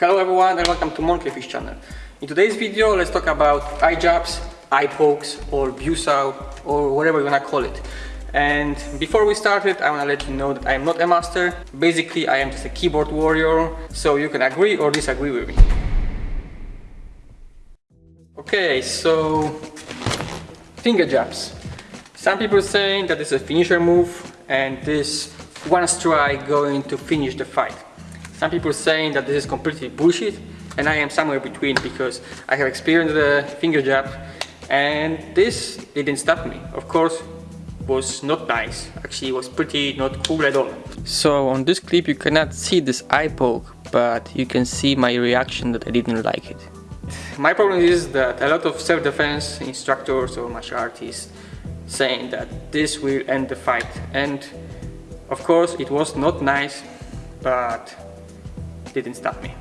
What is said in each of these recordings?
Hello everyone and welcome to Monkeyfish channel. In today's video let's talk about eye jabs, eye pokes or Biu Sau or whatever you wanna call it. And before we start it, I wanna let you know that I am not a master. Basically I am just a keyboard warrior so you can agree or disagree with me. Okay, so finger jabs. Some people saying that it's a finisher move and this one strike going to finish the fight. Some people saying that this is completely bullshit and I am somewhere between because I have experienced the finger jab and this didn't stop me. Of course, was not nice. Actually, it was pretty not cool at all. So on this clip you cannot see this eye poke, but you can see my reaction that I didn't like it. My problem is that a lot of self-defense instructors or martial artists saying that this will end the fight and of course it was not nice but didn't stop me.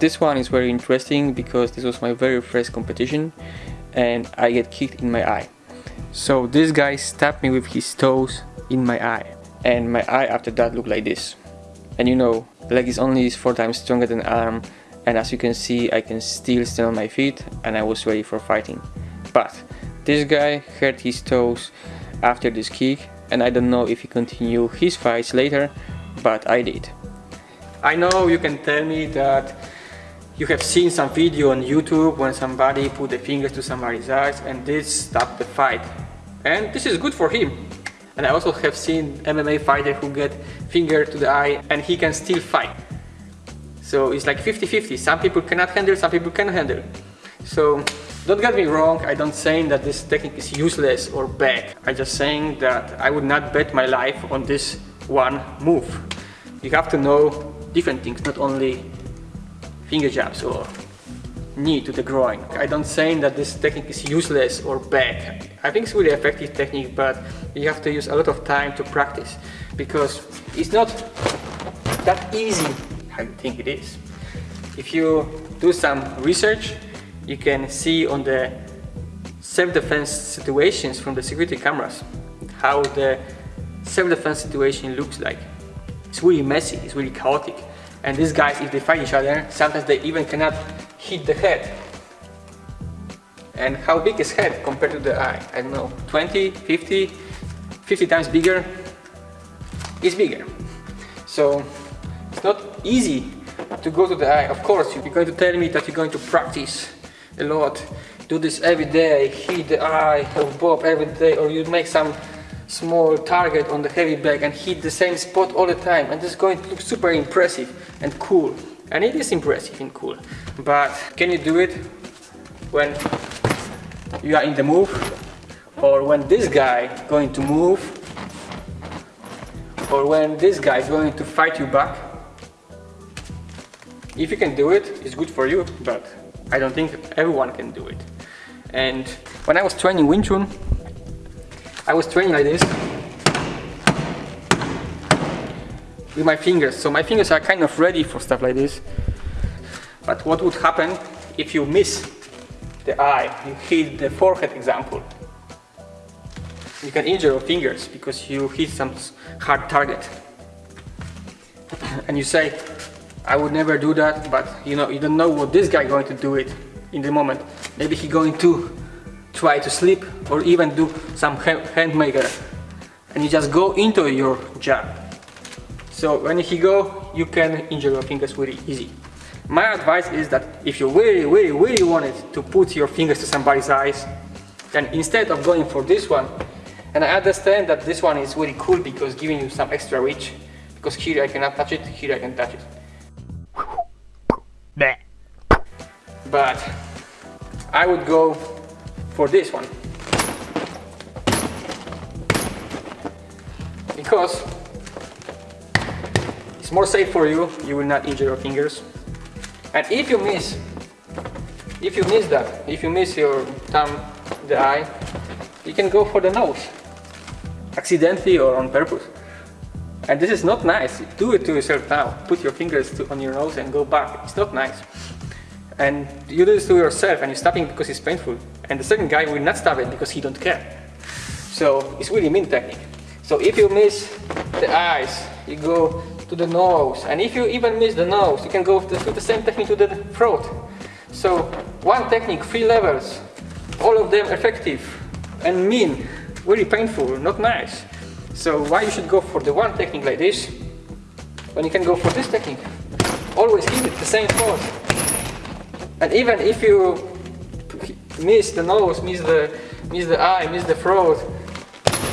This one is very interesting because this was my very first competition and I get kicked in my eye. So this guy stabbed me with his toes in my eye and my eye after that looked like this. And you know, leg is only 4 times stronger than arm and as you can see I can still stand on my feet and I was ready for fighting. But this guy hurt his toes after this kick and I don't know if he continued his fights later, but I did. I know you can tell me that you have seen some video on YouTube when somebody put the fingers to somebody's eyes and this stopped the fight. And this is good for him. And I also have seen MMA fighter who get finger to the eye and he can still fight. So it's like 50-50. Some people cannot handle, some people can handle. So don't get me wrong, I don't saying that this technique is useless or bad. I just saying that I would not bet my life on this one move. You have to know different things, not only finger jabs or knee to the groin. I don't saying that this technique is useless or bad. I think it's really effective technique, but you have to use a lot of time to practice because it's not that easy I think it is. If you do some research, you can see on the self-defense situations from the security cameras how the self-defense situation looks like. It's really messy, it's really chaotic. And these guys, if they fight each other, sometimes they even cannot hit the head. And how big is head compared to the eye? I don't know, 20, 50, 50 times bigger? It's bigger. So it's not easy to go to the eye. Of course, you're going to tell me that you're going to practice a lot do this every day hit the eye of Bob every day or you make some small target on the heavy bag and hit the same spot all the time. And is going to look super impressive and cool. And it is impressive and cool. But can you do it when you are in the move? Or when this guy going to move? Or when this guy is going to fight you back? If you can do it it's good for you but I don't think everyone can do it. And when I was training Wing Chun, I was training like this with my fingers. So my fingers are kind of ready for stuff like this. But what would happen if you miss the eye, you hit the forehead example? You can injure your fingers because you hit some hard target. and you say, I would never do that, but you know, you don't know what this guy going to do it in the moment. Maybe he going to try to sleep or even do some hand maker and you just go into your jab. So when he go, you can injure your fingers really easy. My advice is that if you really, really, really wanted to put your fingers to somebody's eyes, then instead of going for this one, and I understand that this one is really cool because giving you some extra reach, because here I cannot touch it, here I can touch it. But I would go for this one. Because it's more safe for you, you will not injure your fingers. And if you miss, if you miss that, if you miss your thumb, the eye, you can go for the nose, accidentally or on purpose. And this is not nice. Do it to yourself now. Put your fingers to, on your nose and go back. It's not nice. And you do this to yourself and you're stopping because it's painful. And the second guy will not stop it because he don't care. So it's really mean technique. So if you miss the eyes, you go to the nose. And if you even miss the nose, you can go to the same technique to the throat. So one technique, three levels, all of them effective and mean, really painful, not nice. So why you should go for the one technique like this, when you can go for this technique. Always keep it the same force. And even if you miss the nose, miss the, miss the eye, miss the throat,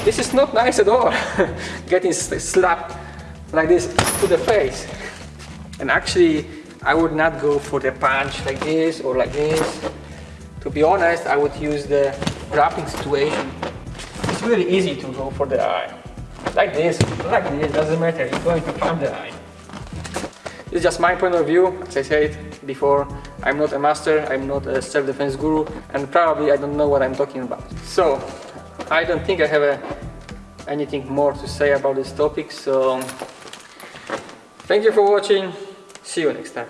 this is not nice at all. Getting slapped like this to the face. And actually, I would not go for the punch like this or like this. To be honest, I would use the grappling situation. It's really easy to go for the eye. Like this, like this, doesn't matter, you're going to punch the eye. Is just my point of view, as I said before, I'm not a master, I'm not a self-defense guru, and probably I don't know what I'm talking about. So, I don't think I have a, anything more to say about this topic, so thank you for watching, see you next time.